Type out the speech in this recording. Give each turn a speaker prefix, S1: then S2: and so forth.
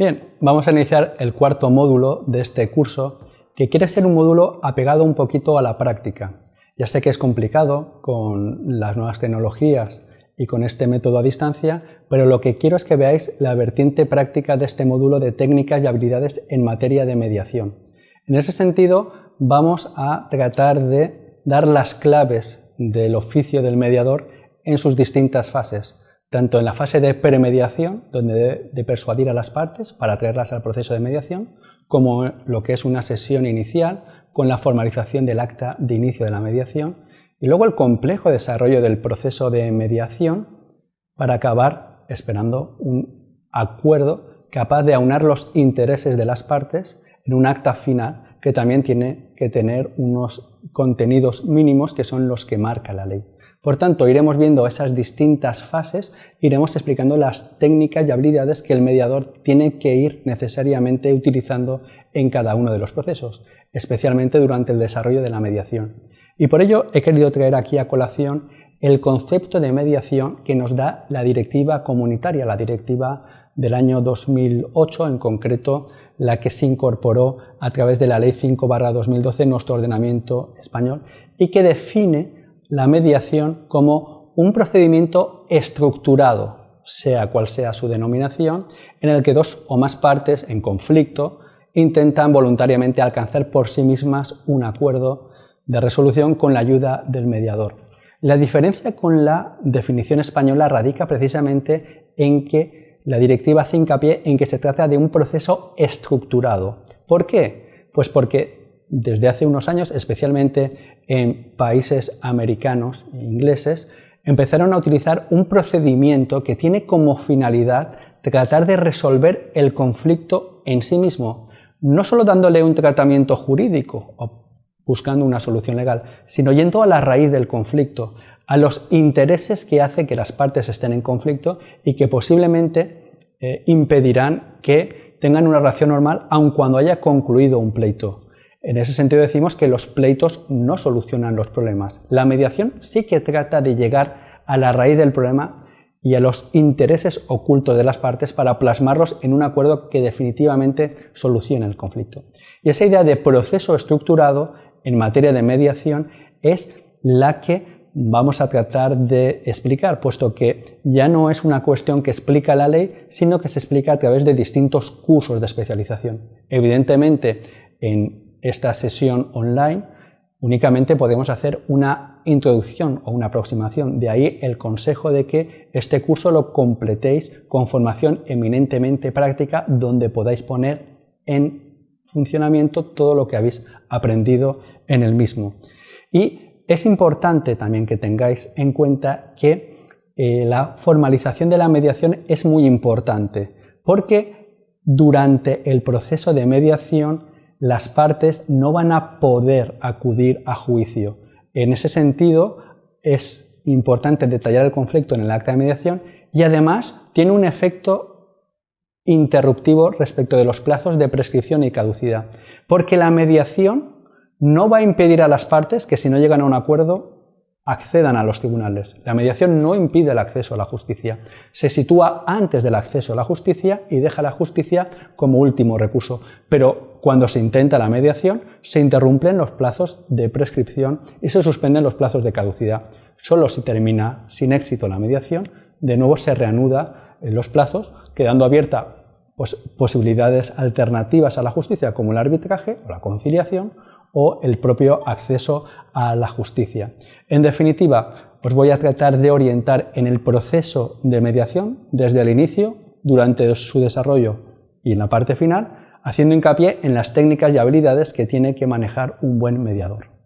S1: Bien, vamos a iniciar el cuarto módulo de este curso, que quiere ser un módulo apegado un poquito a la práctica. Ya sé que es complicado con las nuevas tecnologías y con este método a distancia, pero lo que quiero es que veáis la vertiente práctica de este módulo de técnicas y habilidades en materia de mediación. En ese sentido, vamos a tratar de dar las claves del oficio del mediador en sus distintas fases, tanto en la fase de premediación, donde de persuadir a las partes para traerlas al proceso de mediación, como lo que es una sesión inicial con la formalización del acta de inicio de la mediación, y luego el complejo desarrollo del proceso de mediación para acabar esperando un acuerdo capaz de aunar los intereses de las partes en un acta final que también tiene que tener unos contenidos mínimos que son los que marca la ley. Por tanto, iremos viendo esas distintas fases, iremos explicando las técnicas y habilidades que el mediador tiene que ir necesariamente utilizando en cada uno de los procesos, especialmente durante el desarrollo de la mediación. Y por ello he querido traer aquí a colación el concepto de mediación que nos da la directiva comunitaria, la directiva del año 2008, en concreto la que se incorporó a través de la Ley 5-2012 en nuestro ordenamiento español y que define la mediación como un procedimiento estructurado, sea cual sea su denominación, en el que dos o más partes en conflicto intentan voluntariamente alcanzar por sí mismas un acuerdo de resolución con la ayuda del mediador. La diferencia con la definición española radica precisamente en que la directiva hace hincapié en que se trata de un proceso estructurado. ¿Por qué? Pues porque desde hace unos años, especialmente en países americanos e ingleses, empezaron a utilizar un procedimiento que tiene como finalidad tratar de resolver el conflicto en sí mismo, no solo dándole un tratamiento jurídico o buscando una solución legal, sino yendo a la raíz del conflicto, a los intereses que hace que las partes estén en conflicto y que posiblemente eh, impedirán que tengan una relación normal aun cuando haya concluido un pleito. En ese sentido decimos que los pleitos no solucionan los problemas. La mediación sí que trata de llegar a la raíz del problema y a los intereses ocultos de las partes para plasmarlos en un acuerdo que definitivamente solucione el conflicto. Y esa idea de proceso estructurado en materia de mediación es la que vamos a tratar de explicar, puesto que ya no es una cuestión que explica la ley, sino que se explica a través de distintos cursos de especialización. Evidentemente, en esta sesión online, únicamente podemos hacer una introducción o una aproximación. De ahí el consejo de que este curso lo completéis con formación eminentemente práctica donde podáis poner en funcionamiento todo lo que habéis aprendido en el mismo. Y es importante también que tengáis en cuenta que eh, la formalización de la mediación es muy importante porque durante el proceso de mediación las partes no van a poder acudir a juicio. En ese sentido, es importante detallar el conflicto en el acta de mediación y además tiene un efecto interruptivo respecto de los plazos de prescripción y caducidad, porque la mediación no va a impedir a las partes que si no llegan a un acuerdo accedan a los tribunales. La mediación no impide el acceso a la justicia, se sitúa antes del acceso a la justicia y deja la justicia como último recurso, pero cuando se intenta la mediación se interrumpen los plazos de prescripción y se suspenden los plazos de caducidad. Solo si termina sin éxito la mediación, de nuevo se reanuda los plazos, quedando abierta pues, posibilidades alternativas a la justicia como el arbitraje o la conciliación o el propio acceso a la justicia. En definitiva, os voy a tratar de orientar en el proceso de mediación desde el inicio, durante su desarrollo y en la parte final, haciendo hincapié en las técnicas y habilidades que tiene que manejar un buen mediador.